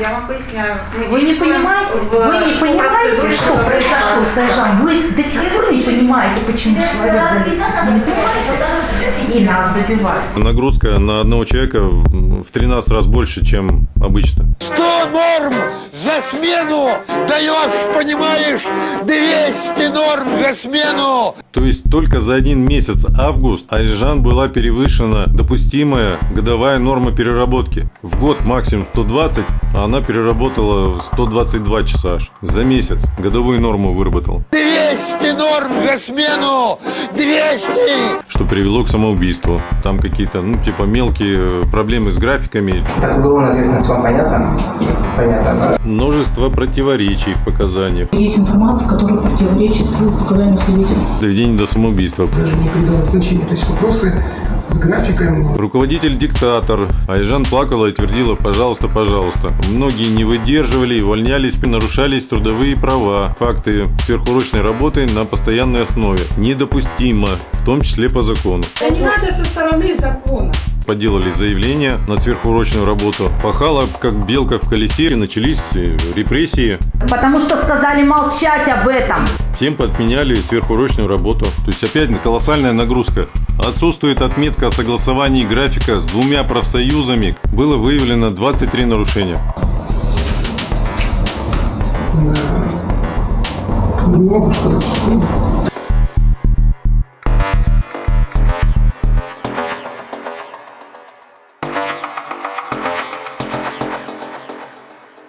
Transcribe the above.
Я вам поясняю. Мы Вы не понимаете, в- вы не по понимаете, что произошло с Айжан? Вы до сих пор не понимаете, почему человек залез. И нас добивают. Нагрузка на одного человека в 13 раз больше, чем обычно. 100 норм за смену даешь, понимаешь, 200 норм за смену. То есть только за один месяц август Альжан была перевышена допустимая годовая норма переработки. В год максимум 120, а она переработала 122 часа аж. За месяц годовую норму выработала. 200 норм за смену. 200. Что привело к самоубийству. Там какие-то, ну, типа мелкие проблемы с графиками. Так, уголовная ответственность вам понятна? Понятно. Множество противоречий в показаниях. Есть информация, которая противоречит показаниям свидетелей. Доведение до самоубийства. даже не придала значения. То есть вопросы с графиком, Руководитель-диктатор. Айжан плакала и твердила «пожалуйста, пожалуйста». Многие не выдерживали и увольнялись, нарушались трудовые права. Факты сверхурочной работы на постоянной основе. Недопустимо, в том числе по закону. Да не надо со стороны закона. Поделали заявление на сверхурочную работу. Пахала, как белка в колесе, и начались э, репрессии. Потому что сказали молчать об этом. Всем подменяли сверхурочную работу. То есть опять колоссальная нагрузка. Отсутствует отметка о согласовании графика с двумя профсоюзами. Было выявлено 23 нарушения. сказать, что